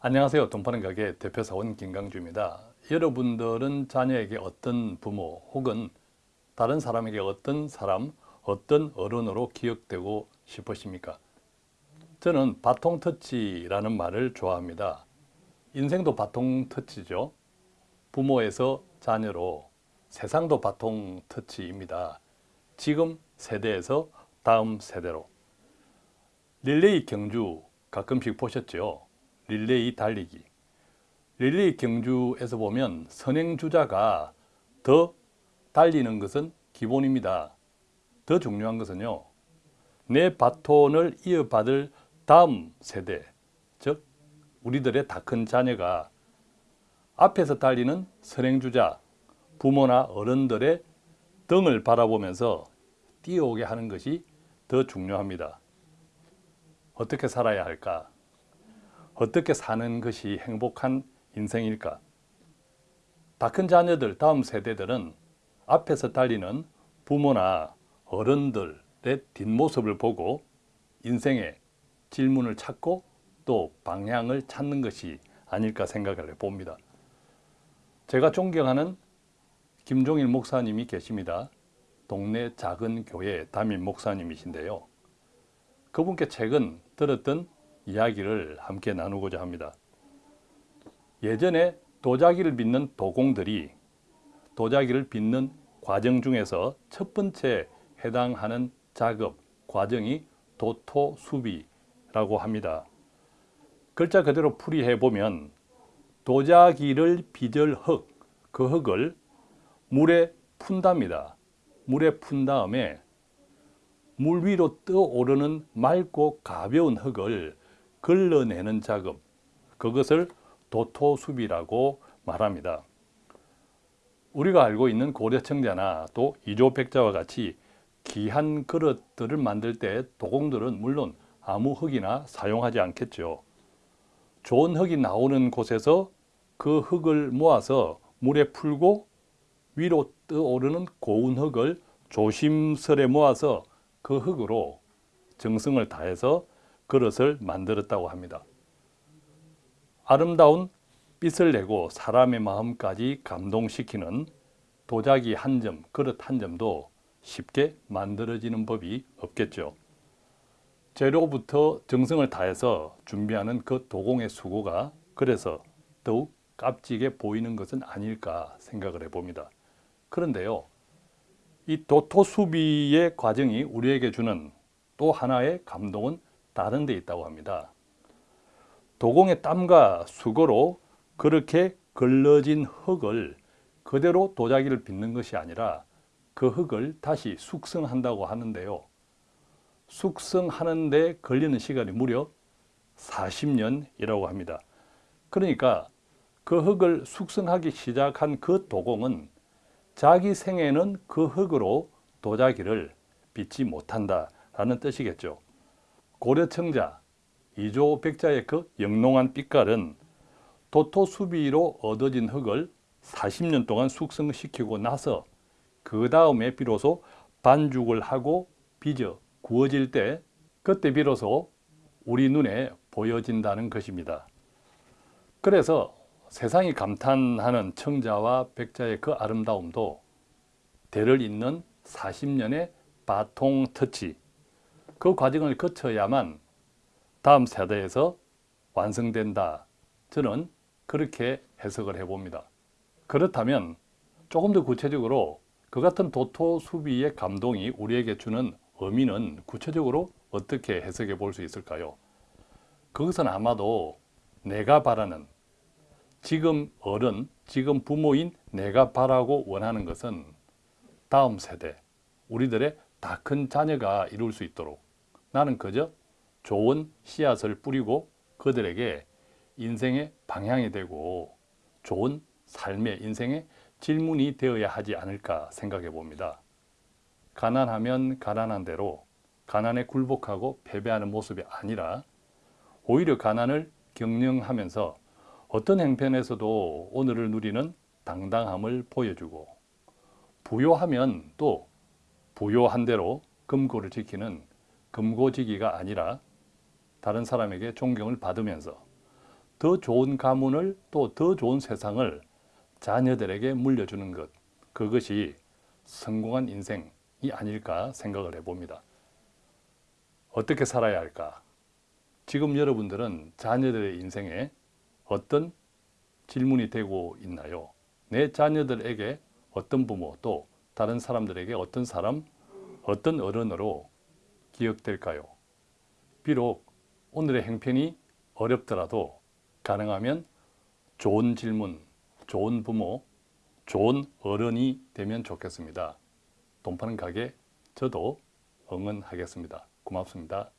안녕하세요. 돈파는 가게 대표사원 김강주입니다. 여러분들은 자녀에게 어떤 부모 혹은 다른 사람에게 어떤 사람, 어떤 어른으로 기억되고 싶으십니까? 저는 바통터치라는 말을 좋아합니다. 인생도 바통터치죠. 부모에서 자녀로 세상도 바통터치입니다. 지금 세대에서 다음 세대로 릴레이 경주 가끔씩 보셨죠? 릴레이 달리기. 릴레이 경주에서 보면 선행주자가 더 달리는 것은 기본입니다. 더 중요한 것은요. 내 바톤을 이어받을 다음 세대, 즉 우리들의 다 큰 자녀가 앞에서 달리는 선행주자, 부모나 어른들의 등을 바라보면서 뛰어오게 하는 것이 더 중요합니다. 어떻게 살아야 할까? 어떻게 사는 것이 행복한 인생일까? 다 큰 자녀들, 다음 세대들은 앞에서 달리는 부모나 어른들의 뒷모습을 보고 인생의 질문을 찾고 또 방향을 찾는 것이 아닐까 생각을 해봅니다. 제가 존경하는 김종일 목사님이 계십니다. 동네 작은 교회 담임 목사님이신데요. 그분께 최근 들었던 이야기를 함께 나누고자 합니다. 예전에 도자기를 빚는 도공들이 도자기를 빚는 과정 중에서 첫 번째 해당하는 작업, 과정이 도토수비라고 합니다. 글자 그대로 풀이해 보면 도자기를 빚을 흙, 그 흙을 물에 푼답니다. 물에 푼 다음에 물 위로 떠오르는 맑고 가벼운 흙을 걸러내는 작업, 그것을 도토수비라고 말합니다. 우리가 알고 있는 고려청자나 또 이조백자와 같이 귀한 그릇들을 만들 때 도공들은 물론 아무 흙이나 사용하지 않겠죠. 좋은 흙이 나오는 곳에서 그 흙을 모아서 물에 풀고 위로 떠오르는 고운 흙을 조심스레 모아서 그 흙으로 정성을 다해서 그릇을 만들었다고 합니다. 아름다운 빛을 내고 사람의 마음까지 감동시키는 도자기 한 점, 그릇 한 점도 쉽게 만들어지는 법이 없겠죠. 재료부터 정성을 다해서 준비하는 그 도공의 수고가 그래서 더욱 값지게 보이는 것은 아닐까 생각을 해봅니다. 그런데요, 이 도토수비의 과정이 우리에게 주는 또 하나의 감동은 다른 데 있다고 합니다. 도공의 땀과 수고로 그렇게 걸러진 흙을 그대로 도자기를 빚는 것이 아니라 그 흙을 다시 숙성한다고 하는데요. 숙성하는 데 걸리는 시간이 무려 40년이라고 합니다. 그러니까 그 흙을 숙성하기 시작한 그 도공은 자기 생에는 그 흙으로 도자기를 빚지 못한다라는 뜻이겠죠. 고려청자 이조 백자의 그 영롱한 빛깔은 도토 수비로 얻어진 흙을 40년 동안 숙성시키고 나서 그 다음에 비로소 반죽을 하고 빚어 구워질 때 그때 비로소 우리 눈에 보여진다는 것입니다. 그래서 세상이 감탄하는 청자와 백자의 그 아름다움도 대를 잇는 40년의 바통 터치 그 과정을 거쳐야만 다음 세대에서 완성된다. 저는 그렇게 해석을 해봅니다. 그렇다면 조금 더 구체적으로 그 같은 도토 수비의 감동이 우리에게 주는 의미는 구체적으로 어떻게 해석해 볼 수 있을까요? 그것은 아마도 내가 바라는 지금 어른, 지금 부모인 내가 바라고 원하는 것은 다음 세대, 우리들의 다 큰 자녀가 이룰 수 있도록 나는 그저 좋은 씨앗을 뿌리고 그들에게 인생의 방향이 되고 좋은 삶의 인생의 질문이 되어야 하지 않을까 생각해 봅니다. 가난하면 가난한 대로 가난에 굴복하고 패배하는 모습이 아니라 오히려 가난을 경영하면서 어떤 행편에서도 오늘을 누리는 당당함을 보여주고 부요하면 또 부요한 대로 금고를 지키는 금고지기가 아니라 다른 사람에게 존경을 받으면서 더 좋은 가문을 또 더 좋은 세상을 자녀들에게 물려주는 것 그것이 성공한 인생이 아닐까 생각을 해봅니다. 어떻게 살아야 할까? 지금 여러분들은 자녀들의 인생에 어떤 질문이 되고 있나요? 내 자녀들에게 어떤 부모 또 다른 사람들에게 어떤 사람, 어떤 어른으로 기억될까요? 비록 오늘의 행편이 어렵더라도 가능하면 좋은 질문, 좋은 부모, 좋은 어른이 되면 좋겠습니다. 돈 파는 가게 저도 응원하겠습니다. 고맙습니다.